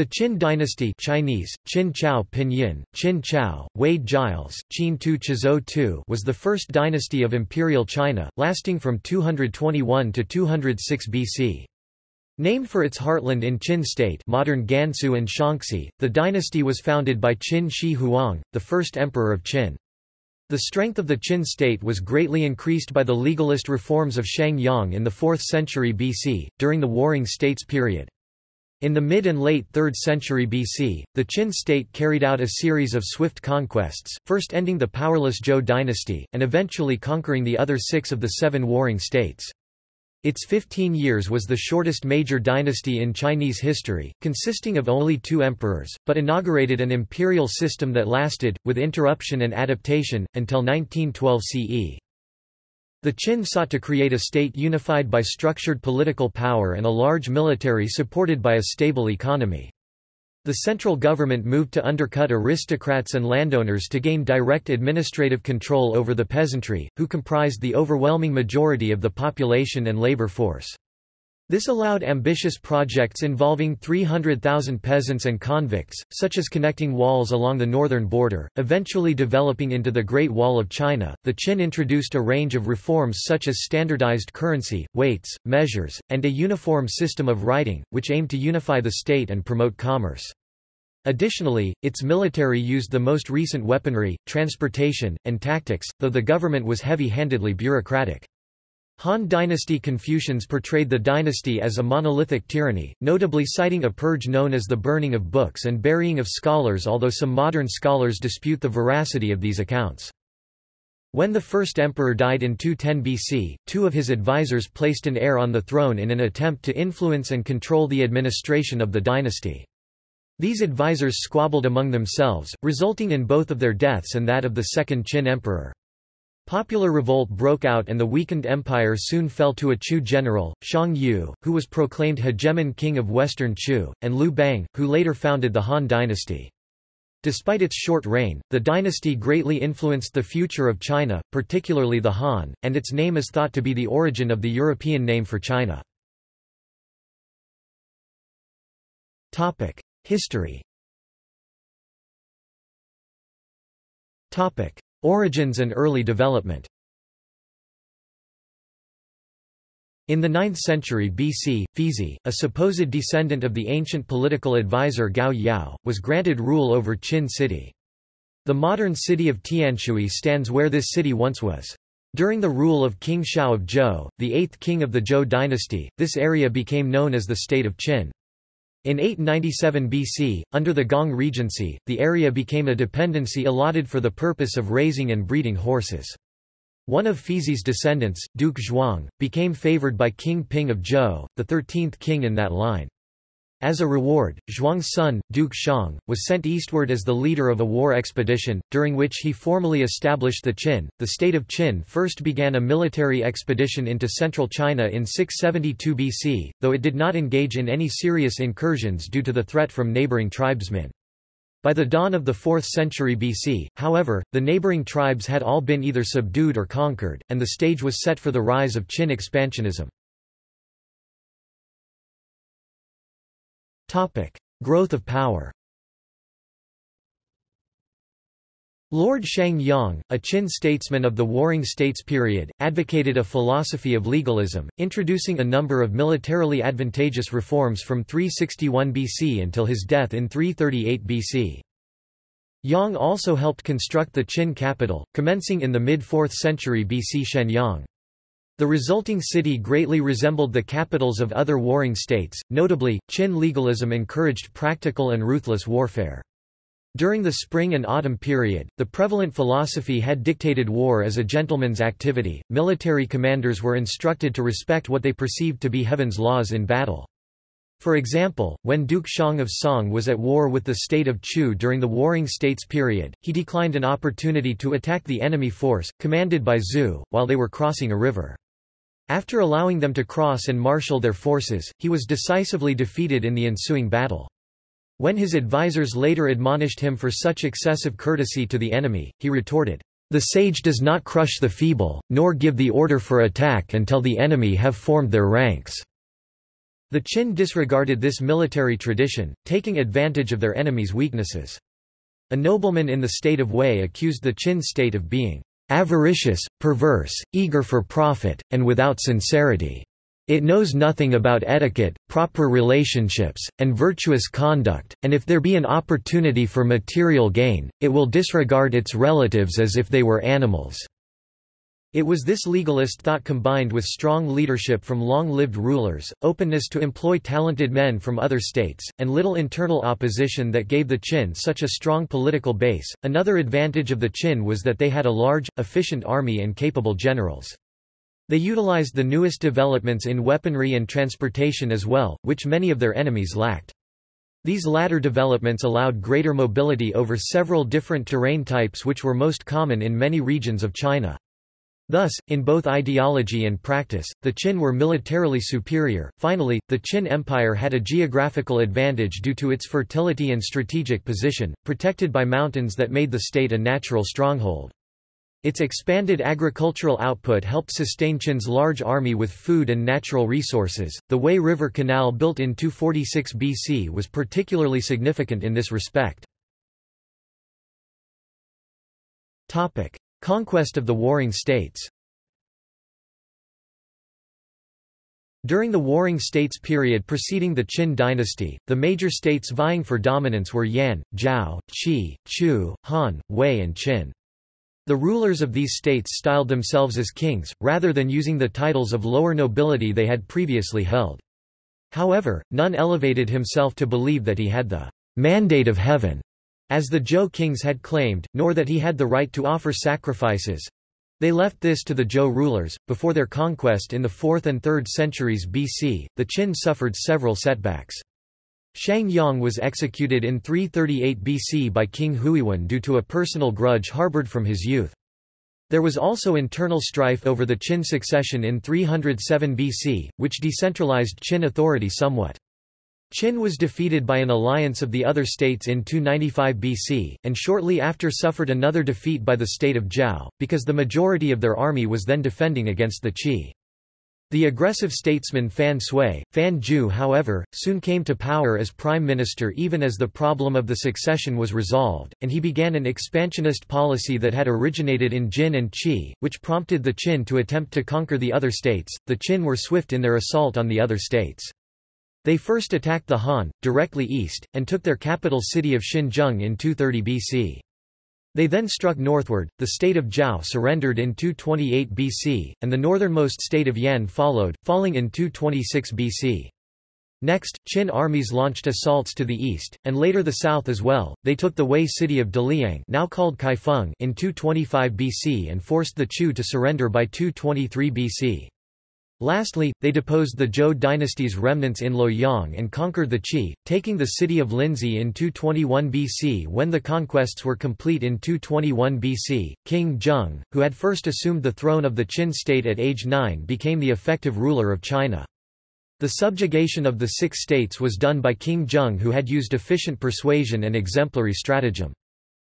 The Qin dynasty Chinese, Qin Chao Pinyin, Qin Chao, Wade Giles, Qin Tu Tu was the first dynasty of imperial China, lasting from 221 to 206 BC. Named for its heartland in Qin state modern Gansu and Shaanxi, the dynasty was founded by Qin Shi Huang, the first emperor of Qin. The strength of the Qin state was greatly increased by the legalist reforms of Shang Yang in the 4th century BC, during the Warring States period. In the mid and late 3rd century BC, the Qin state carried out a series of swift conquests, first ending the powerless Zhou dynasty, and eventually conquering the other six of the seven warring states. Its 15 years was the shortest major dynasty in Chinese history, consisting of only two emperors, but inaugurated an imperial system that lasted, with interruption and adaptation, until 1912 CE. The Qin sought to create a state unified by structured political power and a large military supported by a stable economy. The central government moved to undercut aristocrats and landowners to gain direct administrative control over the peasantry, who comprised the overwhelming majority of the population and labor force. This allowed ambitious projects involving 300,000 peasants and convicts, such as connecting walls along the northern border, eventually developing into the Great Wall of China. The Qin introduced a range of reforms such as standardized currency, weights, measures, and a uniform system of writing, which aimed to unify the state and promote commerce. Additionally, its military used the most recent weaponry, transportation, and tactics, though the government was heavy-handedly bureaucratic. Han dynasty Confucians portrayed the dynasty as a monolithic tyranny, notably citing a purge known as the burning of books and burying of scholars although some modern scholars dispute the veracity of these accounts. When the first emperor died in 210 BC, two of his advisors placed an heir on the throne in an attempt to influence and control the administration of the dynasty. These advisors squabbled among themselves, resulting in both of their deaths and that of the second Qin emperor. Popular revolt broke out and the weakened empire soon fell to a Chu general, Xiang Yu, who was proclaimed hegemon king of western Chu, and Liu Bang, who later founded the Han dynasty. Despite its short reign, the dynasty greatly influenced the future of China, particularly the Han, and its name is thought to be the origin of the European name for China. History Origins and early development In the 9th century BC, Fizi, a supposed descendant of the ancient political advisor Gao Yao, was granted rule over Qin city. The modern city of Tianshui stands where this city once was. During the rule of King Shao of Zhou, the eighth king of the Zhou dynasty, this area became known as the state of Qin. In 897 BC, under the Gong Regency, the area became a dependency allotted for the purpose of raising and breeding horses. One of Fizi's descendants, Duke Zhuang, became favored by King Ping of Zhou, the thirteenth king in that line. As a reward, Zhuang's son, Duke Xiang, was sent eastward as the leader of a war expedition, during which he formally established the Qin. The state of Qin first began a military expedition into central China in 672 BC, though it did not engage in any serious incursions due to the threat from neighboring tribesmen. By the dawn of the 4th century BC, however, the neighboring tribes had all been either subdued or conquered, and the stage was set for the rise of Qin expansionism. Topic: Growth of power. Lord Shang Yang, a Qin statesman of the Warring States period, advocated a philosophy of legalism, introducing a number of militarily advantageous reforms from 361 BC until his death in 338 BC. Yang also helped construct the Qin capital, commencing in the mid-4th century BC Xianyang. The resulting city greatly resembled the capitals of other warring states, notably, Qin legalism encouraged practical and ruthless warfare. During the spring and autumn period, the prevalent philosophy had dictated war as a gentleman's activity. Military commanders were instructed to respect what they perceived to be heaven's laws in battle. For example, when Duke Xiang of Song was at war with the state of Chu during the Warring States period, he declined an opportunity to attack the enemy force, commanded by Zhu, while they were crossing a river. After allowing them to cross and marshal their forces, he was decisively defeated in the ensuing battle. When his advisers later admonished him for such excessive courtesy to the enemy, he retorted, "'The sage does not crush the feeble, nor give the order for attack until the enemy have formed their ranks.' The Qin disregarded this military tradition, taking advantage of their enemies' weaknesses. A nobleman in the state of Wei accused the Qin state of being avaricious, perverse, eager for profit, and without sincerity. It knows nothing about etiquette, proper relationships, and virtuous conduct, and if there be an opportunity for material gain, it will disregard its relatives as if they were animals. It was this legalist thought combined with strong leadership from long-lived rulers, openness to employ talented men from other states, and little internal opposition that gave the Qin such a strong political base. Another advantage of the Qin was that they had a large, efficient army and capable generals. They utilized the newest developments in weaponry and transportation as well, which many of their enemies lacked. These latter developments allowed greater mobility over several different terrain types which were most common in many regions of China. Thus, in both ideology and practice, the Qin were militarily superior. Finally, the Qin Empire had a geographical advantage due to its fertility and strategic position, protected by mountains that made the state a natural stronghold. Its expanded agricultural output helped sustain Qin's large army with food and natural resources. The Wei River Canal built in 246 BC was particularly significant in this respect. Topic: Conquest of the Warring States During the Warring States period preceding the Qin dynasty, the major states vying for dominance were Yan, Zhao, Qi, Chu, Han, Wei and Qin. The rulers of these states styled themselves as kings, rather than using the titles of lower nobility they had previously held. However, none elevated himself to believe that he had the mandate of heaven as the Zhou kings had claimed, nor that he had the right to offer sacrifices. They left this to the Zhou rulers. Before their conquest in the 4th and 3rd centuries BC, the Qin suffered several setbacks. Shang Yang was executed in 338 BC by King Huiwen due to a personal grudge harbored from his youth. There was also internal strife over the Qin succession in 307 BC, which decentralized Qin authority somewhat. Qin was defeated by an alliance of the other states in 295 BC, and shortly after suffered another defeat by the state of Zhao, because the majority of their army was then defending against the Qi. The aggressive statesman Fan Sui, Fan Zhu however, soon came to power as prime minister even as the problem of the succession was resolved, and he began an expansionist policy that had originated in Jin and Qi, which prompted the Qin to attempt to conquer the other states. The Qin were swift in their assault on the other states. They first attacked the Han, directly east, and took their capital city of Xinzheng in 230 BC. They then struck northward, the state of Zhao surrendered in 228 BC, and the northernmost state of Yan followed, falling in 226 BC. Next, Qin armies launched assaults to the east, and later the south as well. They took the Wei city of Daliang now called Kaifeng in 225 BC and forced the Chu to surrender by 223 BC. Lastly, they deposed the Zhou dynasty's remnants in Luoyang and conquered the Qi, taking the city of Linzi in 221 BC. When the conquests were complete in 221 BC, King Zheng, who had first assumed the throne of the Qin state at age 9 became the effective ruler of China. The subjugation of the six states was done by King Zheng who had used efficient persuasion and exemplary stratagem.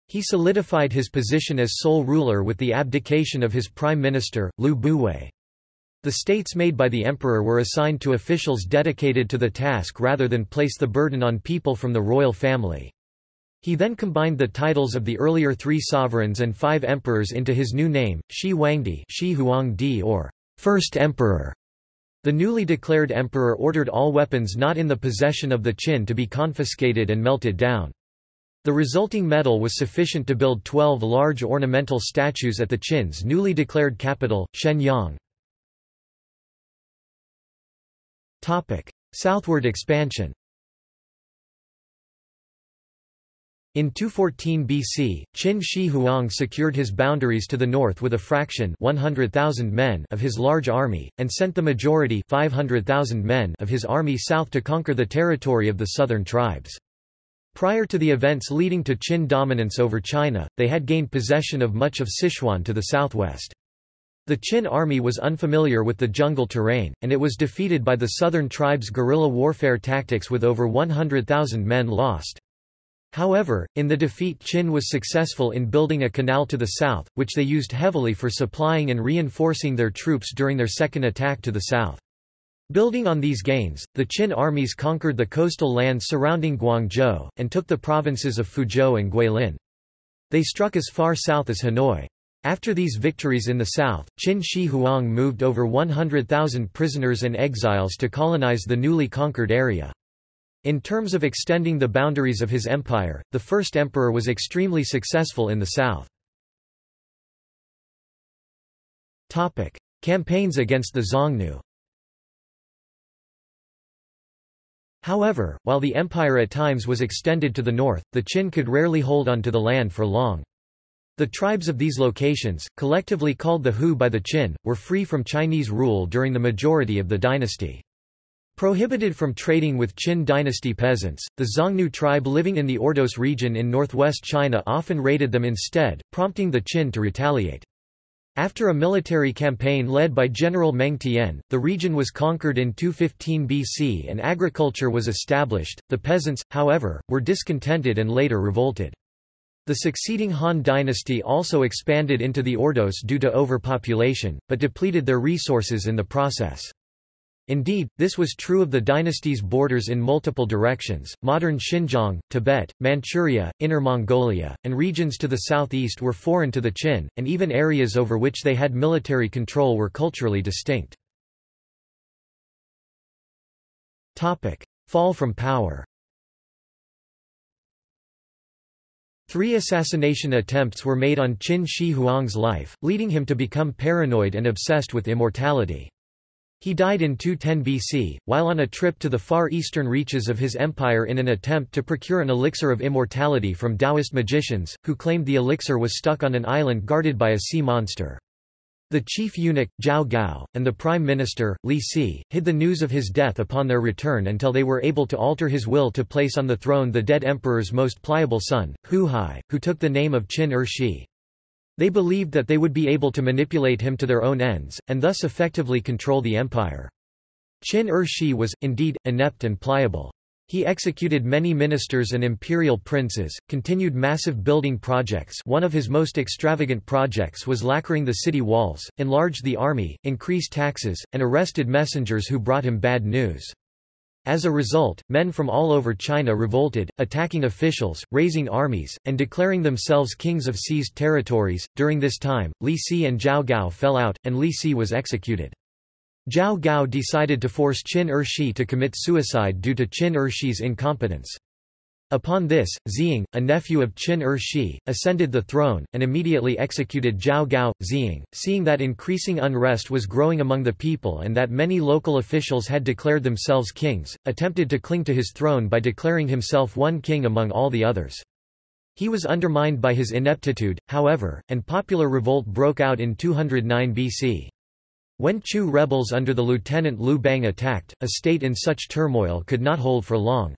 He solidified his position as sole ruler with the abdication of his prime minister, Lü Buwei. The states made by the emperor were assigned to officials dedicated to the task rather than place the burden on people from the royal family. He then combined the titles of the earlier three sovereigns and five emperors into his new name, Shi Huangdi, Shi Huangdi or First Emperor. The newly declared emperor ordered all weapons not in the possession of the Qin to be confiscated and melted down. The resulting metal was sufficient to build twelve large ornamental statues at the Qin's newly declared capital, Xianyang. Southward expansion In 214 BC, Qin Shi Huang secured his boundaries to the north with a fraction 100,000 men of his large army, and sent the majority 500,000 men of his army south to conquer the territory of the southern tribes. Prior to the events leading to Qin dominance over China, they had gained possession of much of Sichuan to the southwest. The Qin army was unfamiliar with the jungle terrain, and it was defeated by the southern tribes' guerrilla warfare tactics with over 100,000 men lost. However, in the defeat Qin was successful in building a canal to the south, which they used heavily for supplying and reinforcing their troops during their second attack to the south. Building on these gains, the Qin armies conquered the coastal lands surrounding Guangzhou, and took the provinces of Fuzhou and Guilin. They struck as far south as Hanoi. After these victories in the south, Qin Shi Huang moved over 100,000 prisoners and exiles to colonize the newly conquered area. In terms of extending the boundaries of his empire, the first emperor was extremely successful in the south. Campaigns against the Xiongnu However, while the empire at times was extended to the north, the Qin could rarely hold on to the land for long. The tribes of these locations, collectively called the Hu by the Qin, were free from Chinese rule during the majority of the dynasty. Prohibited from trading with Qin dynasty peasants, the Xiongnu tribe living in the Ordos region in northwest China often raided them instead, prompting the Qin to retaliate. After a military campaign led by General Meng Tian, the region was conquered in 215 BC and agriculture was established. The peasants, however, were discontented and later revolted. The succeeding Han dynasty also expanded into the Ordos due to overpopulation, but depleted their resources in the process. Indeed, this was true of the dynasty's borders in multiple directions. Modern Xinjiang, Tibet, Manchuria, Inner Mongolia, and regions to the southeast were foreign to the Qin, and even areas over which they had military control were culturally distinct. Topic: Fall from power. Three assassination attempts were made on Qin Shi Huang's life, leading him to become paranoid and obsessed with immortality. He died in 210 BC, while on a trip to the far eastern reaches of his empire in an attempt to procure an elixir of immortality from Taoist magicians, who claimed the elixir was stuck on an island guarded by a sea monster. The chief eunuch, Zhao Gao, and the prime minister, Li Si, hid the news of his death upon their return until they were able to alter his will to place on the throne the dead emperor's most pliable son, Hu Hai, who took the name of Qin Er Shi. They believed that they would be able to manipulate him to their own ends, and thus effectively control the empire. Qin Er Shi was, indeed, inept and pliable. He executed many ministers and imperial princes, continued massive building projects one of his most extravagant projects was lacquering the city walls, enlarged the army, increased taxes, and arrested messengers who brought him bad news. As a result, men from all over China revolted, attacking officials, raising armies, and declaring themselves kings of seized territories. During this time, Li Si and Zhao Gao fell out, and Li Si was executed. Zhao Gao decided to force Qin Er Shi to commit suicide due to Qin Er Shi's incompetence. Upon this, Ziying, a nephew of Qin Er Shi, ascended the throne, and immediately executed Zhao Gao. Ziying, seeing that increasing unrest was growing among the people and that many local officials had declared themselves kings, attempted to cling to his throne by declaring himself one king among all the others. He was undermined by his ineptitude, however, and popular revolt broke out in 209 BC. When Chu rebels under the lieutenant Liu Bang attacked, a state in such turmoil could not hold for long.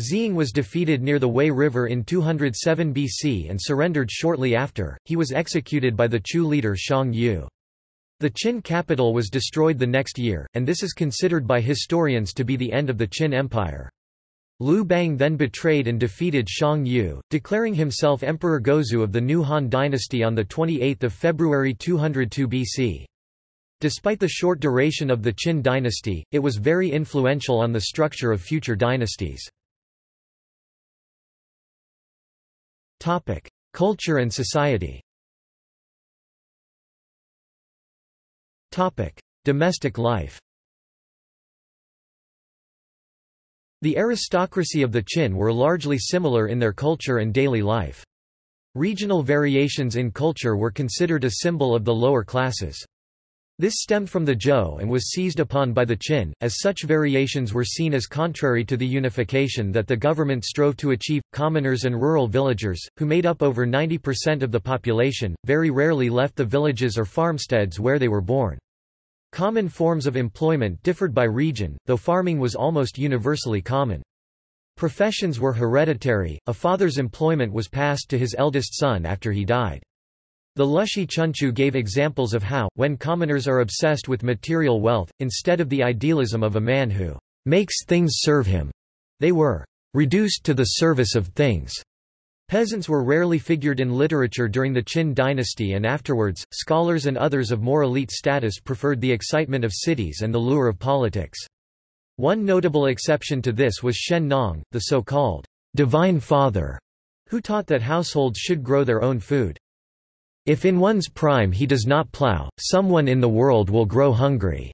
Ziying was defeated near the Wei River in 207 BC and surrendered shortly after. He was executed by the Chu leader Xiang Yu. The Qin capital was destroyed the next year, and this is considered by historians to be the end of the Qin Empire. Liu Bang then betrayed and defeated Xiang Yu, declaring himself Emperor Gaozu of the new Han dynasty on 28 February 202 BC. Despite the short duration of the Qin dynasty, it was very influential on the structure of future dynasties. Culture and society. Domestic life. The aristocracy of the Qin were largely similar in their culture and daily life. Regional variations in culture were considered a symbol of the lower classes. This stemmed from the Zhou and was seized upon by the Qin, as such variations were seen as contrary to the unification that the government strove to achieve. Commoners and rural villagers, who made up over 90% of the population, very rarely left the villages or farmsteads where they were born. Common forms of employment differed by region, though farming was almost universally common. Professions were hereditary, a father's employment was passed to his eldest son after he died. The Lüshi Chunqiu gave examples of how, when commoners are obsessed with material wealth, instead of the idealism of a man who makes things serve him, they were reduced to the service of things. Peasants were rarely figured in literature during the Qin dynasty and afterwards, scholars and others of more elite status preferred the excitement of cities and the lure of politics. One notable exception to this was Shen Nong, the so-called divine father, who taught that households should grow their own food. If in one's prime he does not plow, someone in the world will grow hungry.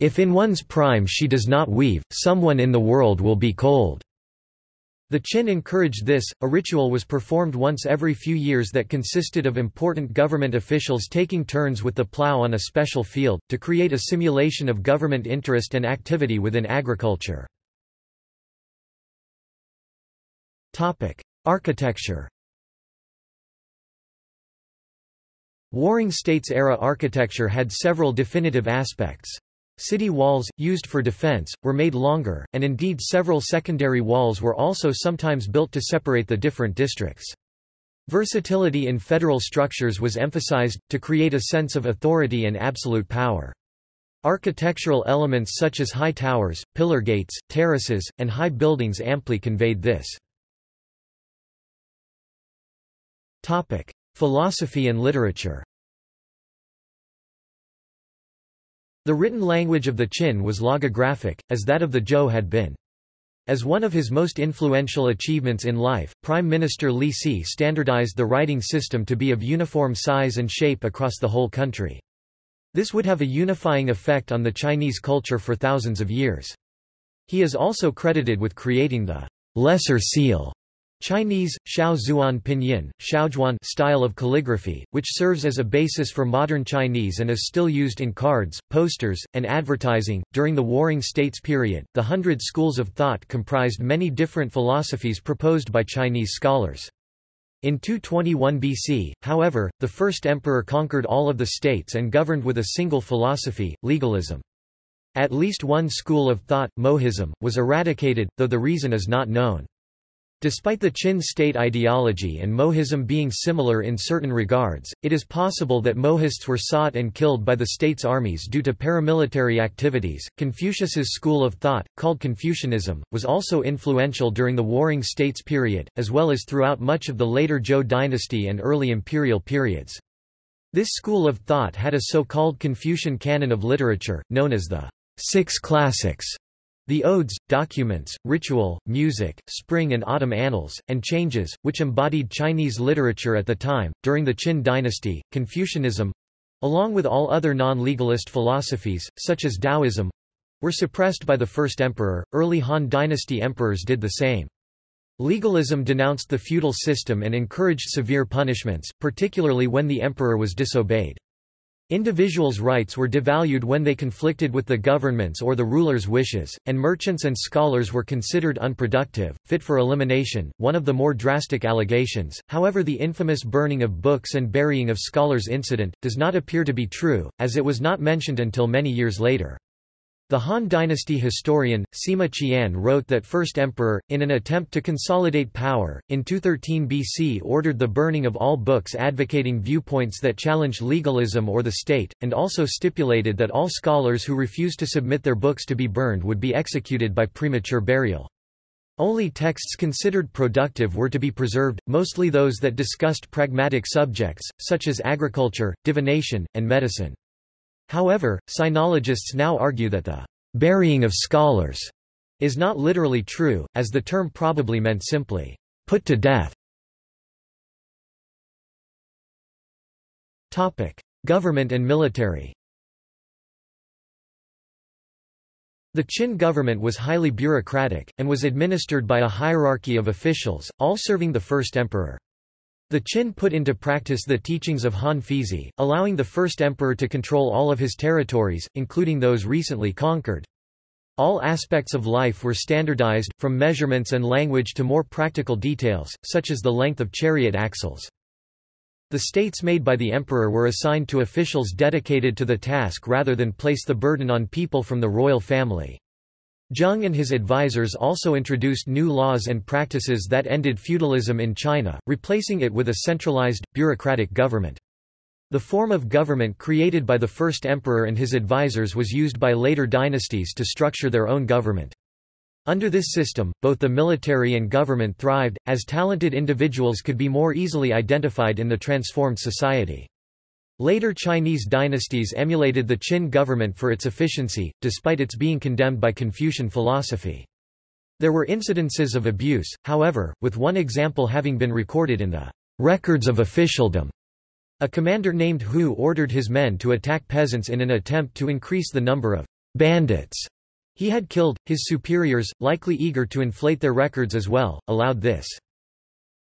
If in one's prime she does not weave, someone in the world will be cold. The Qin encouraged this. A ritual was performed once every few years that consisted of important government officials taking turns with the plow on a special field, to create a simulation of government interest and activity within agriculture. Architecture Warring States-era architecture had several definitive aspects. City walls, used for defense, were made longer, and indeed several secondary walls were also sometimes built to separate the different districts. Versatility in federal structures was emphasized, to create a sense of authority and absolute power. Architectural elements such as high towers, pillar gates, terraces, and high buildings amply conveyed this. Philosophy and literature The written language of the Qin was logographic, as that of the Zhou had been. As one of his most influential achievements in life, Prime Minister Li Si standardized the writing system to be of uniform size and shape across the whole country. This would have a unifying effect on the Chinese culture for thousands of years. He is also credited with creating the lesser seal Chinese, Xiao Pinyin, Xiaozhuan style of calligraphy, which serves as a basis for modern Chinese and is still used in cards, posters, and advertising. During the Warring States period, the Hundred Schools of Thought comprised many different philosophies proposed by Chinese scholars. In 221 BC, however, the first emperor conquered all of the states and governed with a single philosophy, legalism. At least one school of thought, Mohism, was eradicated, though the reason is not known. Despite the Qin state ideology and Mohism being similar in certain regards, it is possible that Mohists were sought and killed by the state's armies due to paramilitary activities. Confucius's school of thought, called Confucianism, was also influential during the Warring States period, as well as throughout much of the later Zhou dynasty and early imperial periods. This school of thought had a so-called Confucian canon of literature, known as the Six Classics the odes, documents, ritual, music, spring and autumn annals, and changes, which embodied Chinese literature at the time. During the Qin dynasty, Confucianism along with all other non legalist philosophies, such as Taoism were suppressed by the first emperor. Early Han dynasty emperors did the same. Legalism denounced the feudal system and encouraged severe punishments, particularly when the emperor was disobeyed. Individuals' rights were devalued when they conflicted with the government's or the ruler's wishes, and merchants and scholars were considered unproductive, fit for elimination. One of the more drastic allegations, however, the infamous burning of books and burying of scholars incident, does not appear to be true, as it was not mentioned until many years later. The Han Dynasty historian, Sima Qian wrote that First Emperor, in an attempt to consolidate power, in 213 BC ordered the burning of all books advocating viewpoints that challenged legalism or the state, and also stipulated that all scholars who refused to submit their books to be burned would be executed by premature burial. Only texts considered productive were to be preserved, mostly those that discussed pragmatic subjects, such as agriculture, divination, and medicine. However, sinologists now argue that the burying of scholars is not literally true, as the term probably meant simply put to death. Topic: Government and military. The Qin government was highly bureaucratic, and was administered by a hierarchy of officials, all serving the first emperor. The Qin put into practice the teachings of Han Feizi, allowing the first emperor to control all of his territories, including those recently conquered. All aspects of life were standardized, from measurements and language to more practical details, such as the length of chariot axles. The states made by the emperor were assigned to officials dedicated to the task rather than place the burden on people from the royal family. Zheng and his advisors also introduced new laws and practices that ended feudalism in China, replacing it with a centralized, bureaucratic government. The form of government created by the first emperor and his advisors was used by later dynasties to structure their own government. Under this system, both the military and government thrived, as talented individuals could be more easily identified in the transformed society. Later Chinese dynasties emulated the Qin government for its efficiency, despite its being condemned by Confucian philosophy. There were incidences of abuse, however, with one example having been recorded in the records of officialdom. A commander named Hu ordered his men to attack peasants in an attempt to increase the number of bandits he had killed, his superiors, likely eager to inflate their records as well, allowed this.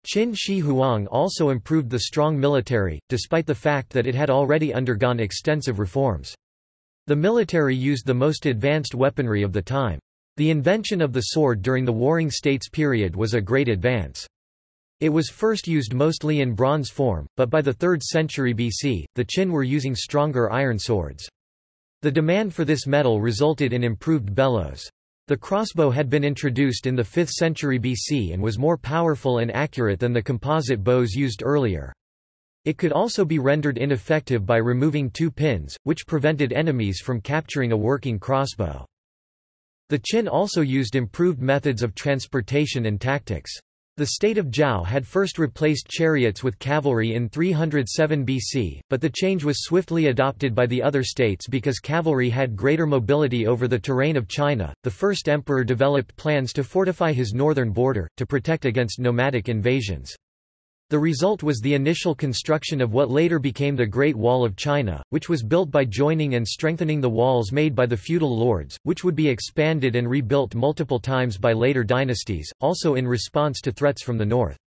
Qin Shi Huang also improved the strong military, despite the fact that it had already undergone extensive reforms. The military used the most advanced weaponry of the time. The invention of the sword during the Warring States period was a great advance. It was first used mostly in bronze form, but by the 3rd century BC, the Qin were using stronger iron swords. The demand for this metal resulted in improved bellows. The crossbow had been introduced in the 5th century BC and was more powerful and accurate than the composite bows used earlier. It could also be rendered ineffective by removing two pins, which prevented enemies from capturing a working crossbow. The Qin also used improved methods of transportation and tactics. The state of Zhao had first replaced chariots with cavalry in 307 BC, but the change was swiftly adopted by the other states because cavalry had greater mobility over the terrain of China. The first emperor developed plans to fortify his northern border, to protect against nomadic invasions. The result was the initial construction of what later became the Great Wall of China, which was built by joining and strengthening the walls made by the feudal lords, which would be expanded and rebuilt multiple times by later dynasties, also in response to threats from the north.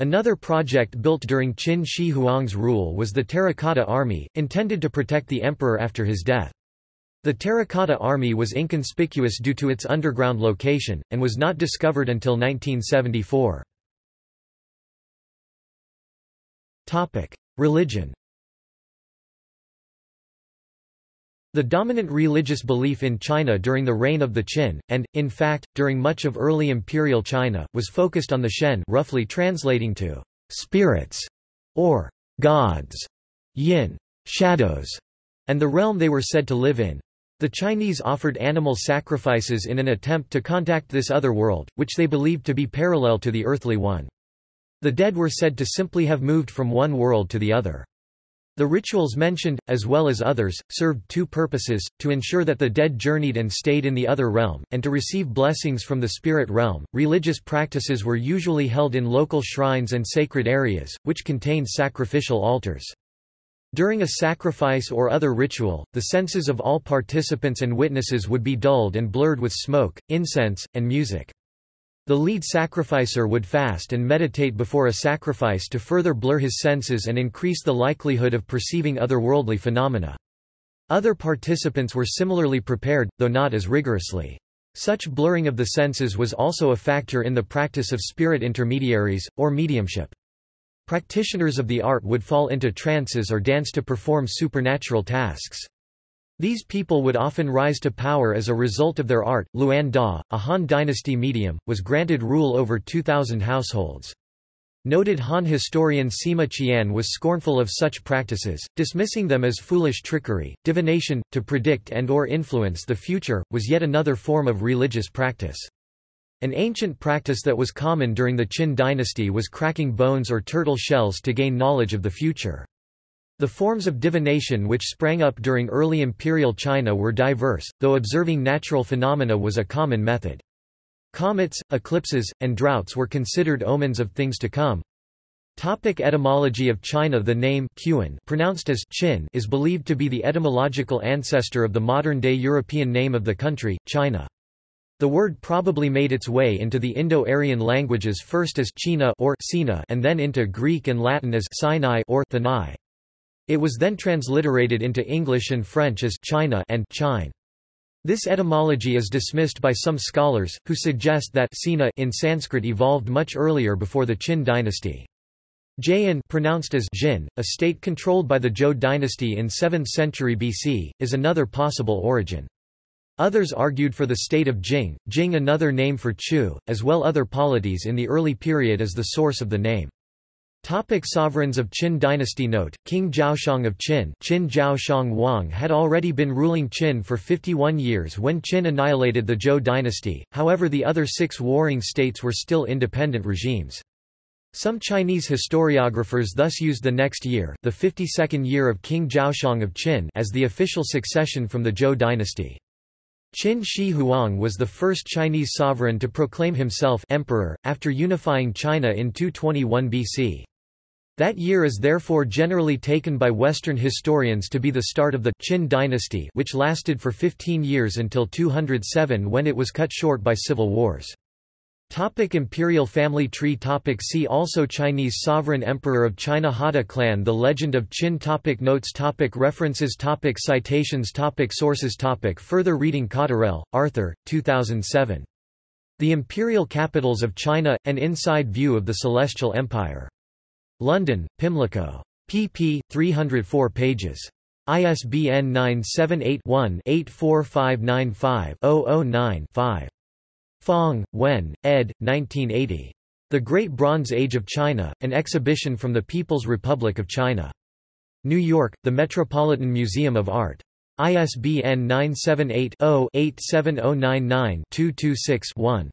Another project built during Qin Shi Huang's rule was the Terracotta Army, intended to protect the emperor after his death. The Terracotta Army was inconspicuous due to its underground location, and was not discovered until 1974. Religion The dominant religious belief in China during the reign of the Qin, and, in fact, during much of early imperial China, was focused on the Shen roughly translating to «spirits» or «gods», yin shadows, and the realm they were said to live in. The Chinese offered animal sacrifices in an attempt to contact this other world, which they believed to be parallel to the earthly one. The dead were said to simply have moved from one world to the other. The rituals mentioned, as well as others, served two purposes, to ensure that the dead journeyed and stayed in the other realm, and to receive blessings from the spirit realm. Religious practices were usually held in local shrines and sacred areas, which contained sacrificial altars. During a sacrifice or other ritual, the senses of all participants and witnesses would be dulled and blurred with smoke, incense, and music. The lead sacrificer would fast and meditate before a sacrifice to further blur his senses and increase the likelihood of perceiving otherworldly phenomena. Other participants were similarly prepared, though not as rigorously. Such blurring of the senses was also a factor in the practice of spirit intermediaries, or mediumship. Practitioners of the art would fall into trances or dance to perform supernatural tasks. These people would often rise to power as a result of their art. Luan Da, a Han dynasty medium, was granted rule over 2,000 households. Noted Han historian Sima Qian was scornful of such practices, dismissing them as foolish trickery. Divination, to predict and or influence the future, was yet another form of religious practice. An ancient practice that was common during the Qin dynasty was cracking bones or turtle shells to gain knowledge of the future. The forms of divination which sprang up during early imperial China were diverse, though observing natural phenomena was a common method. Comets, eclipses, and droughts were considered omens of things to come. Topic etymology of China The name Qian, pronounced as Qin is believed to be the etymological ancestor of the modern-day European name of the country, China. The word probably made its way into the Indo-Aryan languages first as China or Sina and then into Greek and Latin as Sinai or Thanai. It was then transliterated into English and French as China and Chine. This etymology is dismissed by some scholars, who suggest that Sina in Sanskrit evolved much earlier before the Qin dynasty. Jayan pronounced as Jin, a state controlled by the Zhou dynasty in 7th century BC, is another possible origin. Others argued for the state of Jing, Jing another name for Chu, as well other polities in the early period as the source of the name. Topic sovereigns of Qin dynasty Note, King Zhaoshang of Qin Qin Zhaoshang Wang had already been ruling Qin for 51 years when Qin annihilated the Zhou dynasty, however the other six warring states were still independent regimes. Some Chinese historiographers thus used the next year the 52nd year of King Zhaoshang of Qin as the official succession from the Zhou dynasty. Qin Shi Huang was the first Chinese sovereign to proclaim himself emperor, after unifying China in 221 BC. That year is therefore generally taken by Western historians to be the start of the Qin dynasty which lasted for 15 years until 207 when it was cut short by civil wars. Topic Imperial family tree topic See also Chinese sovereign emperor of China Hada clan The legend of Qin topic Notes topic References topic Citations topic Sources topic Further reading Cotterell, Arthur, 2007. The Imperial Capitals of China – An Inside View of the Celestial Empire. London, Pimlico. pp. 304 pages. ISBN 978-1-84595-009-5. Fong, Wen, ed. 1980. The Great Bronze Age of China, an exhibition from the People's Republic of China. New York, The Metropolitan Museum of Art. ISBN 978-0-87099-226-1.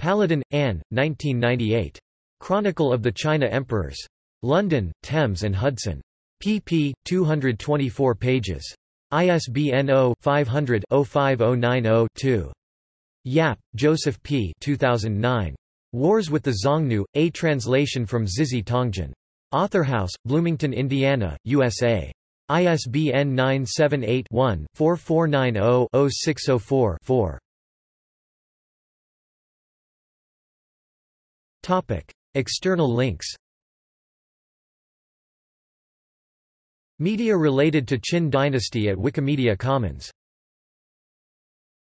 Paludan, Anne, 1998. Chronicle of the China Emperors. London, Thames and Hudson. pp. 224 pages. ISBN 0-500-05090-2. Yap, Joseph P. 2009. Wars with the Xiongnu, a translation from Zizhi Tongjian. Authorhouse, Bloomington, Indiana, USA. ISBN 978 one 4490 604 4 External links. Media related to Qin dynasty at Wikimedia Commons